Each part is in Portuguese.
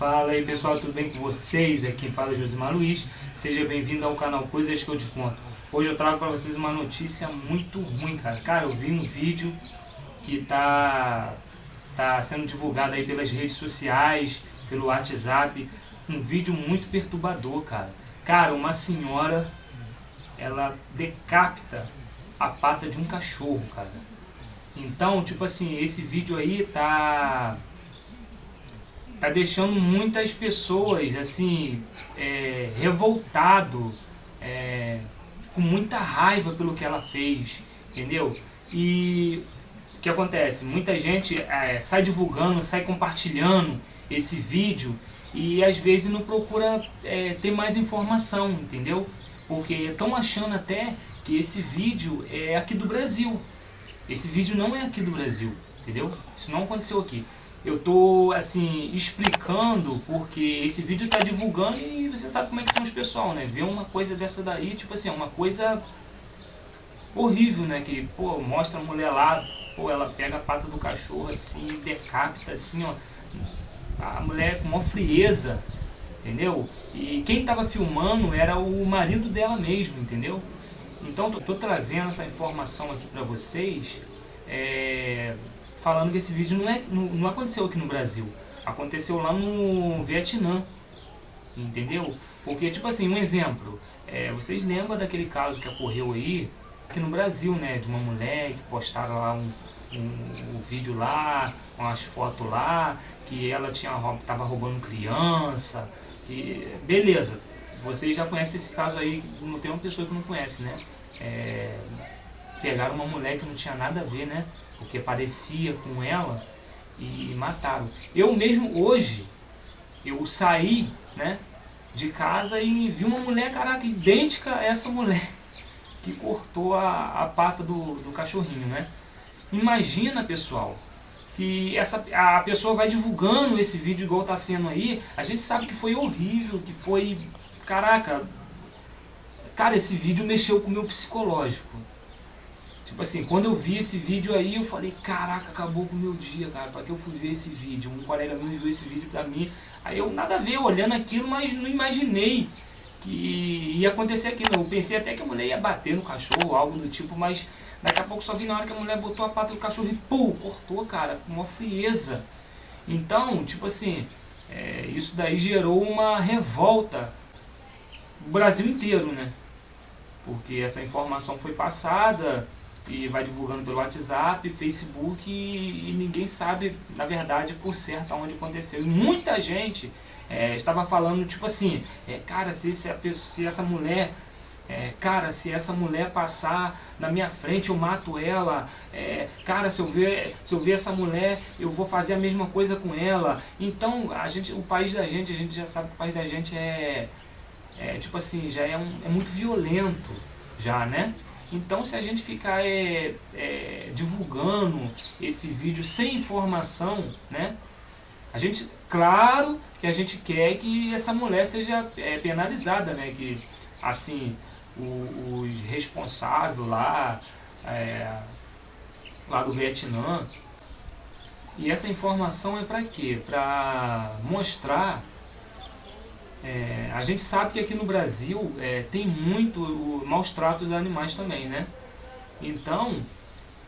Fala aí pessoal, tudo bem com vocês? Aqui fala Josimar Luiz. Seja bem-vindo ao canal Coisas que eu te conto. Hoje eu trago para vocês uma notícia muito ruim, cara. Cara, eu vi um vídeo que tá, tá sendo divulgado aí pelas redes sociais, pelo WhatsApp. Um vídeo muito perturbador, cara. Cara, uma senhora, ela decapita a pata de um cachorro, cara. Então, tipo assim, esse vídeo aí tá tá deixando muitas pessoas assim é, revoltado, é, com muita raiva pelo que ela fez, entendeu? E o que acontece? Muita gente é, sai divulgando, sai compartilhando esse vídeo e às vezes não procura é, ter mais informação, entendeu? Porque estão achando até que esse vídeo é aqui do Brasil. Esse vídeo não é aqui do Brasil, entendeu? Isso não aconteceu aqui eu tô assim explicando porque esse vídeo tá divulgando e você sabe como é que são os pessoal, né? Ver uma coisa dessa daí, tipo assim, uma coisa horrível, né? Que, pô, mostra a mulher lá, pô, ela pega a pata do cachorro assim, decapita assim, ó. A mulher com uma frieza, entendeu? E quem tava filmando era o marido dela mesmo, entendeu? Então, tô, tô trazendo essa informação aqui pra vocês, é, falando que esse vídeo não, é, não, não aconteceu aqui no Brasil. Aconteceu lá no Vietnã. Entendeu? Porque, tipo assim, um exemplo. É, vocês lembram daquele caso que ocorreu aí, aqui no Brasil, né? De uma mulher que postaram lá um, um, um vídeo lá, com as fotos lá, que ela tinha tava roubando criança. Que, beleza, vocês já conhecem esse caso aí, não tem uma pessoa que não conhece, né? É, pegaram uma mulher que não tinha nada a ver, né? porque parecia com ela e mataram. Eu mesmo hoje, eu saí né, de casa e vi uma mulher, caraca, idêntica a essa mulher que cortou a, a pata do, do cachorrinho, né? Imagina, pessoal, que essa, a pessoa vai divulgando esse vídeo igual tá sendo aí, a gente sabe que foi horrível, que foi, caraca, cara, esse vídeo mexeu com o meu psicológico. Tipo assim, quando eu vi esse vídeo aí, eu falei, caraca, acabou com o meu dia, cara, pra que eu fui ver esse vídeo? Um colega meu enviou esse vídeo pra mim, aí eu nada a ver, olhando aquilo, mas não imaginei que ia acontecer aquilo. Eu pensei até que a mulher ia bater no cachorro, algo do tipo, mas daqui a pouco só vi na hora que a mulher botou a pata do cachorro e pum, cortou, cara, com uma frieza. Então, tipo assim, é, isso daí gerou uma revolta no Brasil inteiro, né? Porque essa informação foi passada e vai divulgando pelo WhatsApp, Facebook e, e, ninguém sabe, na verdade, por certo aonde aconteceu. E muita gente é, estava falando, tipo assim, é, cara, se, se, se essa mulher é, cara, se essa mulher passar na minha frente, eu mato ela. É, cara, se eu, ver, se eu ver essa mulher, eu vou fazer a mesma coisa com ela. Então, a gente, o país da gente, a gente já sabe que o país da gente é, é tipo assim, já é, um, é muito violento, já, né? Então se a gente ficar é, é, divulgando esse vídeo sem informação, né? A gente, claro que a gente quer que essa mulher seja é, penalizada, né? Que assim, os responsáveis lá, é, lá do Vietnã. E essa informação é para quê? Para mostrar é, a gente sabe que aqui no Brasil é, tem muito o, maus tratos animais também, né? Então,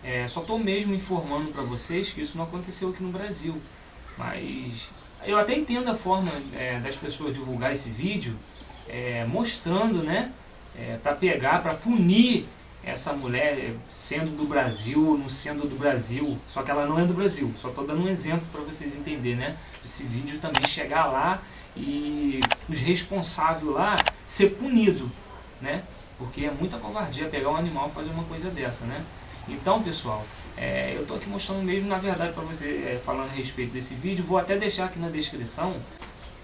é, só estou mesmo informando para vocês que isso não aconteceu aqui no Brasil. Mas eu até entendo a forma é, das pessoas divulgar esse vídeo, é, mostrando, né? É, para pegar, para punir essa mulher sendo do Brasil, não sendo do Brasil, só que ela não é do Brasil. Só estou dando um exemplo para vocês entenderem, né? Esse vídeo também chegar lá e os responsáveis lá ser punido, né? Porque é muita covardia pegar um animal e fazer uma coisa dessa, né? Então, pessoal, é, eu estou aqui mostrando mesmo, na verdade, para você, é, falando a respeito desse vídeo, vou até deixar aqui na descrição,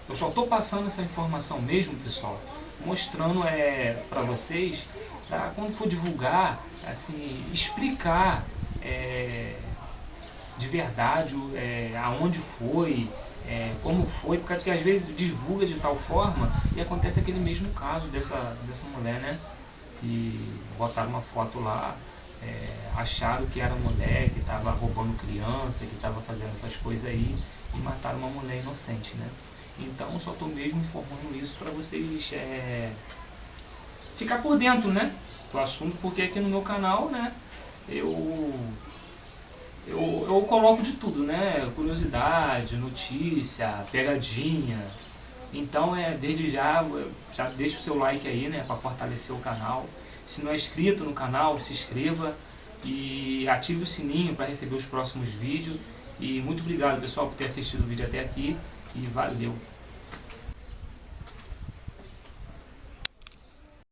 eu só estou passando essa informação mesmo, pessoal, mostrando é, para vocês, para quando for divulgar, assim, explicar é, de verdade é, aonde foi, é, como foi, porque às vezes divulga de tal forma e acontece aquele mesmo caso dessa, dessa mulher, né? Que botaram uma foto lá, é, acharam que era mulher que estava roubando criança, que estava fazendo essas coisas aí e mataram uma mulher inocente, né? Então só estou mesmo informando isso para vocês é, ficar por dentro, né? Do assunto, porque aqui no meu canal, né? Eu, eu, eu coloco de tudo, né? Curiosidade, notícia, pegadinha. Então é desde já, já deixa o seu like aí, né? Para fortalecer o canal. Se não é inscrito no canal, se inscreva e ative o sininho para receber os próximos vídeos. E muito obrigado pessoal por ter assistido o vídeo até aqui e valeu!